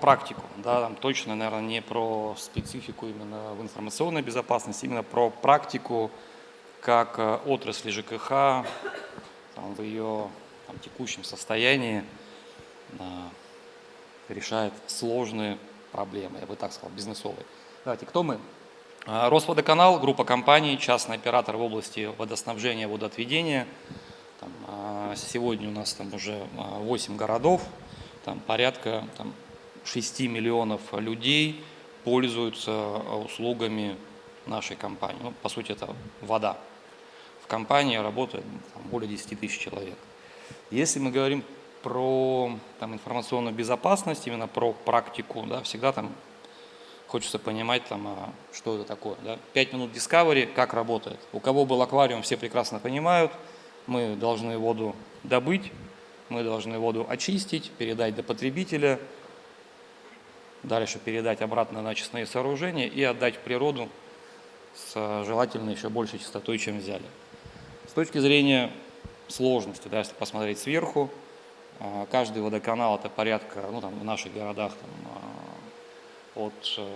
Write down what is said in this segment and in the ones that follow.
практику, да, там точно, наверное, не про специфику именно в информационной безопасности, именно про практику, как э, отрасли ЖКХ там, в ее там, текущем состоянии а, решает сложные проблемы, я бы так сказал, бизнесовые. Давайте, кто мы? А, Росводоканал, группа компаний, частный оператор в области водоснабжения, водоотведения. Там, сегодня у нас там уже 8 городов, там порядка там, 6 миллионов людей пользуются услугами нашей компании. Ну, по сути, это вода. В компании работает там, более 10 тысяч человек. Если мы говорим про там, информационную безопасность, именно про практику, да, всегда там хочется понимать, там, а, что это такое. Да. 5 минут Discovery, как работает. У кого был аквариум, все прекрасно понимают. Мы должны воду добыть, мы должны воду очистить, передать до потребителя, дальше передать обратно на очистные сооружения и отдать в природу с желательно еще большей частотой, чем взяли. С точки зрения сложности, да, если посмотреть сверху, а, каждый водоканал это порядка, ну там в наших городах там, а, от э,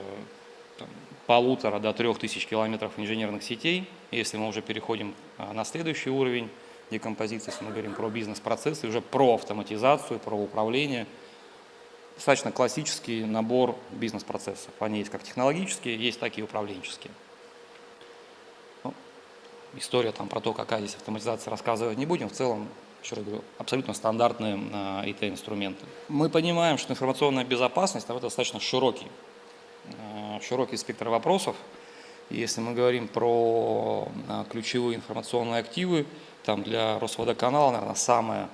там, полутора до трех тысяч километров инженерных сетей. Если мы уже переходим а, на следующий уровень декомпозиции, если мы говорим про бизнес-процессы, уже про автоматизацию, про управление, достаточно классический набор бизнес-процессов. Они есть как технологические, есть так и управленческие история там про то, какая здесь автоматизация, рассказывать не будем. В целом, еще раз говорю, абсолютно стандартные IT-инструменты. Мы понимаем, что информационная безопасность это достаточно широкий, а, широкий спектр вопросов. Если мы говорим про а, ключевые информационные активы, там для Росводоканала, наверное, самое, а,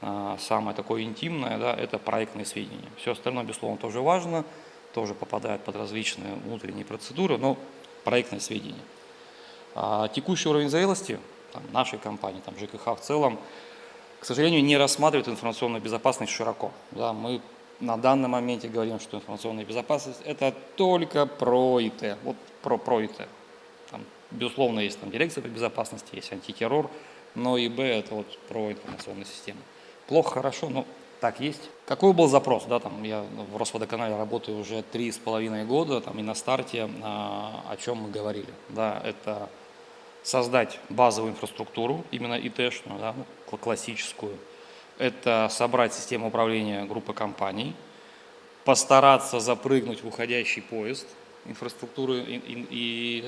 самое такое интимное, да, это проектные сведения. Все остальное, безусловно, тоже важно, тоже попадает под различные внутренние процедуры, но проектные сведения. А текущий уровень зрелости там, нашей компании, там, ЖКХ в целом, к сожалению, не рассматривает информационную безопасность широко. Да, мы на данном моменте говорим, что информационная безопасность – это только про ИТ, вот про, про ИТ. Там, безусловно, есть там дирекция по безопасности, есть антитеррор, но ИБ – это вот про информационную систему. Плохо, хорошо, но так есть. Какой был запрос? Да, там, я в Росводоканале работаю уже три с половиной года, там, и на старте а, о чем мы говорили. Да, это создать базовую инфраструктуру, именно ИТшную, да, ну, классическую. Это собрать систему управления группы компаний, постараться запрыгнуть в уходящий поезд инфраструктуры и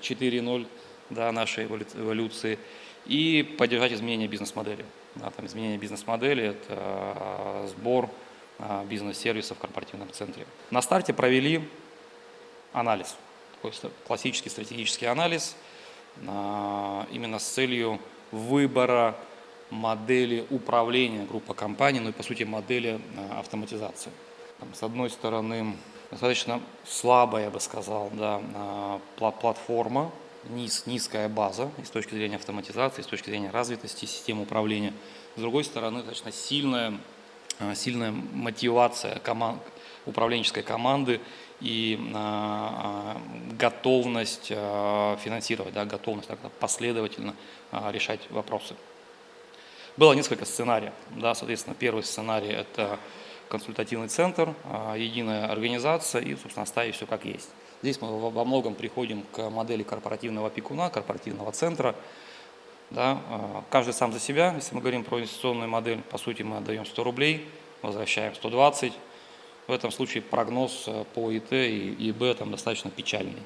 4.0 да, нашей эволюции и поддержать изменения бизнес-модели. Да, там изменение бизнес-модели – это а, сбор а, бизнес-сервисов в корпоративном центре. На старте провели анализ, классический стратегический анализ – именно с целью выбора модели управления группы компаний, ну и по сути модели а, автоматизации. С одной стороны, достаточно слабая, я бы сказал, да, а, платформа, низ, низкая база и с точки зрения автоматизации, и с точки зрения развитости системы управления. С другой стороны, достаточно сильная, а, сильная мотивация команд, управленческой команды и а, а, готовность а, финансировать, да, готовность так, последовательно решать вопросы. Было несколько сценариев. Да, соответственно, первый сценарий – это консультативный центр, единая организация и, собственно, оставить все как есть. Здесь мы во многом приходим к модели корпоративного опекуна, корпоративного центра. Да, каждый сам за себя. Если мы говорим про инвестиционную модель, по сути, мы отдаем 100 рублей, возвращаем 120 в этом случае прогноз э, по ИТ и ИБ там достаточно печальный.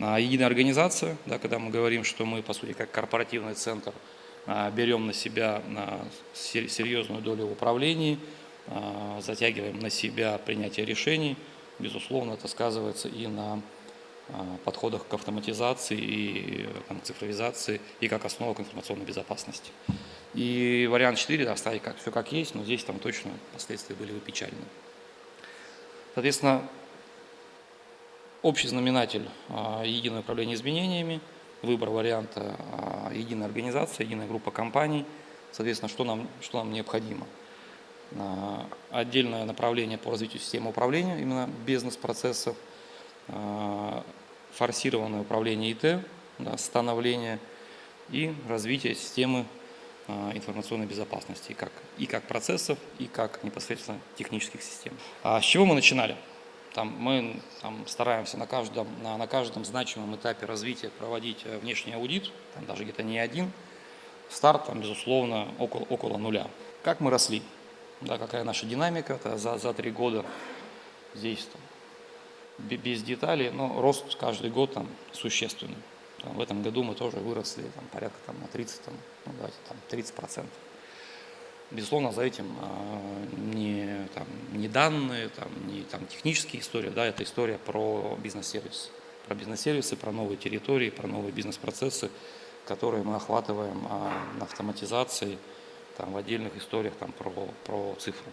А единая организация, да, когда мы говорим, что мы, по сути, как корпоративный центр, а, берем на себя серьезную долю в управлении, а, затягиваем на себя принятие решений, безусловно, это сказывается и на подходах к автоматизации и там, цифровизации и как основа к информационной безопасности. И вариант 4 оставить как, все как есть, но здесь там точно последствия были бы печальные. Соответственно, общий знаменатель а, единое управление изменениями, выбор варианта а, единая организация, единая группа компаний, соответственно, что нам, что нам необходимо. А, отдельное направление по развитию системы управления, именно бизнес-процессов, форсированное управление ИТ, да, становление и развитие системы информационной безопасности, как, и как процессов, и как непосредственно технических систем. А с чего мы начинали? Там мы там, стараемся на каждом, на, на каждом значимом этапе развития проводить э, внешний аудит, там даже где-то не один. Старт, там, безусловно, около, около нуля. Как мы росли? Да, какая наша динамика это за, за три года здесь там, без деталей, но рост каждый год там существенный. Там, в этом году мы тоже выросли там, порядка там, на 30, там, ну, давайте, там, 30 процентов. Безусловно, за этим э, не, там, не данные, там, не там, технические истории, да, это история про бизнес-сервисы. Про бизнес-сервисы, про новые территории, про новые бизнес-процессы, которые мы охватываем э, автоматизацией там, в отдельных историях там, про, про цифру.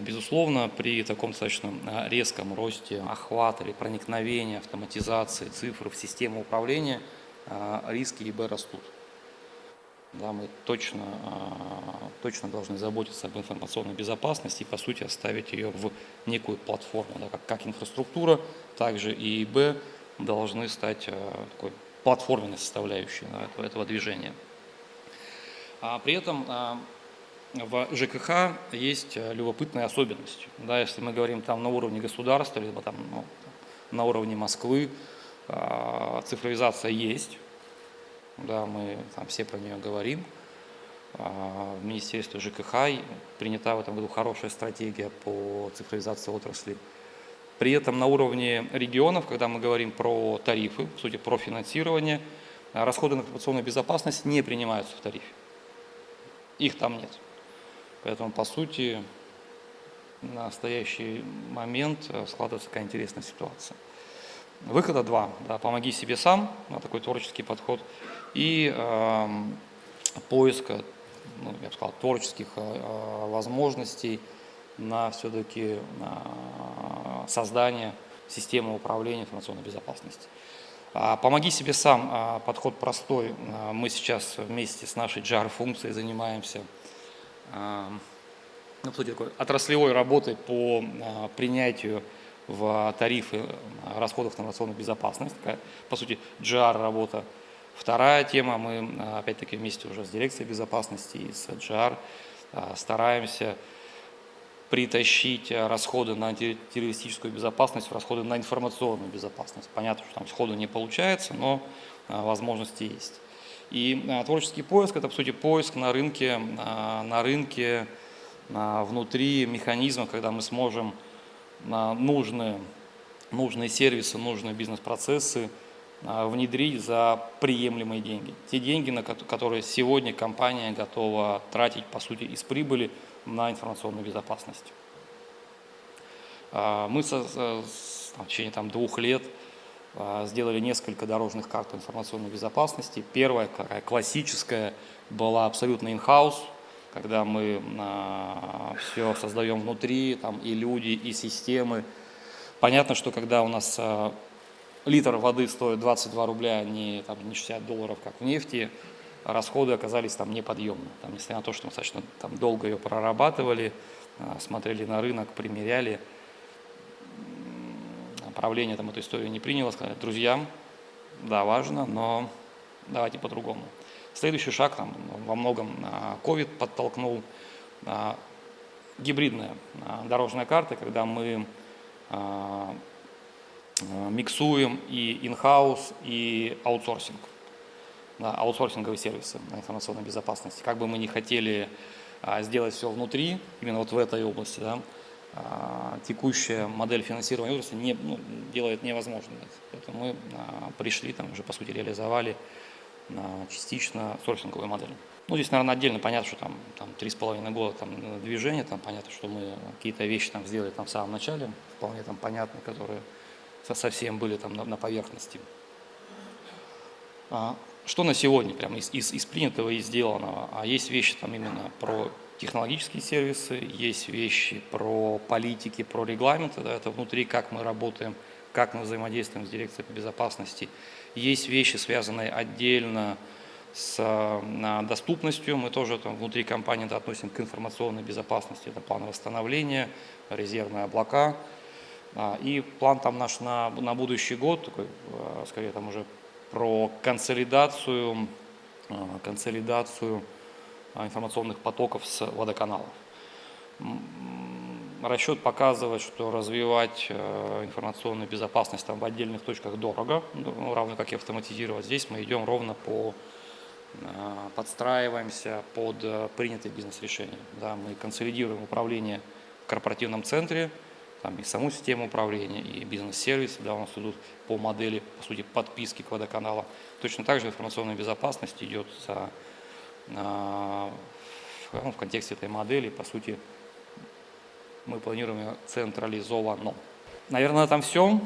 Безусловно, при таком достаточно резком росте охвата или проникновения автоматизации цифр в систему управления риски ИБ растут. Да, мы точно, а, точно должны заботиться об информационной безопасности и, по сути, оставить ее в некую платформу. Да, как, как инфраструктура, также и ИБ должны стать а, такой платформенной составляющей да, этого движения. А при этом а, в ЖКХ есть любопытная особенность. Да, если мы говорим там на уровне государства, либо там, ну, на уровне Москвы, цифровизация есть, да, мы там все про нее говорим. А, в Министерстве ЖКХ принята в этом году хорошая стратегия по цифровизации отрасли. При этом на уровне регионов, когда мы говорим про тарифы, в сути про финансирование, а, расходы на информационную безопасность не принимаются в тарифе. Их там нет. Поэтому, по сути, на настоящий момент э, складывается такая интересная ситуация. Выхода два. Да, помоги себе сам, да, такой творческий подход и э, поиска, ну, я бы сказал, творческих э, возможностей на все-таки э, создание системы управления информационной безопасности. А, помоги себе сам, а, подход простой. А, мы сейчас вместе с нашей JAR-функцией занимаемся ну, такой отраслевой работой по принятию в тарифы расходов на информационную безопасность. Такая, по сути, GR-работа Вторая тема, мы опять-таки вместе уже с дирекцией безопасности и с а, стараемся притащить а, расходы на террористическую безопасность в расходы на информационную безопасность. Понятно, что там сходу не получается, но возможности есть. И творческий поиск – это, по сути, поиск на рынке, на рынке внутри механизма, когда мы сможем нужные, нужные сервисы, нужные бизнес-процессы внедрить за приемлемые деньги. Те деньги, на которые сегодня компания готова тратить, по сути, из прибыли на информационную безопасность. А, мы со, в течение там, двух лет а, сделали несколько дорожных карт информационной безопасности. Первая, такая классическая, была абсолютно in-house, когда мы все создаем внутри, там и люди, и системы. Понятно, что когда у нас литр воды стоит 22 рубля, а не, там, не 60 долларов, как в нефти, расходы оказались там неподъемны. Там, несмотря на то, что мы достаточно там, долго ее прорабатывали, а, смотрели на рынок, примеряли, правление там эту историю не приняло, сказали, друзьям, да, важно, но давайте по-другому. Следующий шаг там, во многом COVID подтолкнул а, гибридная дорожная карта, когда мы миксуем и in-house, и аутсорсинг, да, аутсорсинговые сервисы информационной безопасности. Как бы мы ни хотели а, сделать все внутри, именно вот в этой области, да, а, текущая модель финансирования отрасли не, ну, делает невозможным. Поэтому мы а, пришли, там уже по сути реализовали частично сорсинговую модель. Ну, здесь, наверное, отдельно понятно, что там, там 3,5 года там, движения, там понятно, что мы какие-то вещи там сделали там в самом начале, вполне там понятны, которые совсем были там на, поверхности. А, что на сегодня прямо из, из, из принятого и сделанного? А есть вещи там именно про технологические сервисы, есть вещи про политики, про регламенты, да, это внутри, как мы работаем, как мы взаимодействуем с дирекцией по безопасности. Есть вещи, связанные отдельно с доступностью, мы тоже там, внутри компании да, относим к информационной безопасности, это план восстановления, резервные облака, и план там наш на, на будущий год, такой, а, скорее там уже про консолидацию э, консолидацию э, информационных потоков с водоканалов. Расчет показывает, что развивать э, информационную безопасность там в отдельных точках дорого, ну, равно как и автоматизировать. Здесь мы идем ровно по э, подстраиваемся под э, принятые бизнес-решения. Да, мы консолидируем управление в корпоративном центре, там и саму систему управления, и бизнес-сервис, да, у нас идут по модели, по сути, подписки к водоканала. Точно так же информационная безопасность идет за, а, в, ну, в контексте этой модели, по сути, мы планируем ее централизованно. Наверное, на этом все.